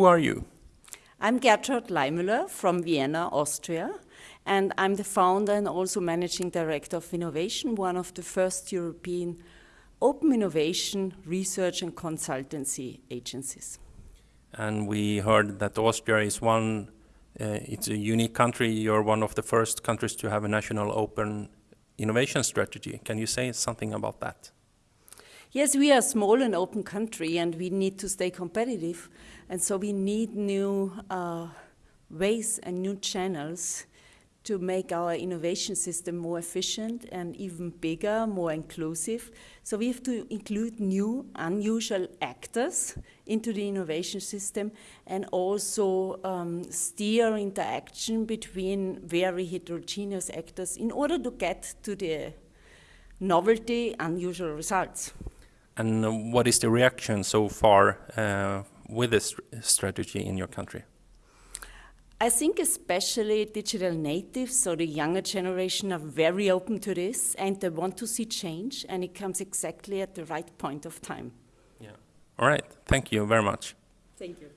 Who are you? I'm Gertrud Leimüller from Vienna, Austria, and I'm the founder and also managing director of Winnovation, one of the first European open innovation research and consultancy agencies. And we heard that Austria is one, uh, it's a unique country. You're one of the first countries to have a national open innovation strategy. Can you say something about that? Yes, we are a small and open country and we need to stay competitive. And so we need new uh, ways and new channels to make our innovation system more efficient and even bigger, more inclusive. So we have to include new, unusual actors into the innovation system and also um, steer interaction between very heterogeneous actors in order to get to the novelty, unusual results. And what is the reaction so far uh, with this strategy in your country? I think especially digital natives, so the younger generation are very open to this and they want to see change and it comes exactly at the right point of time. Yeah. All right. Thank you very much. Thank you.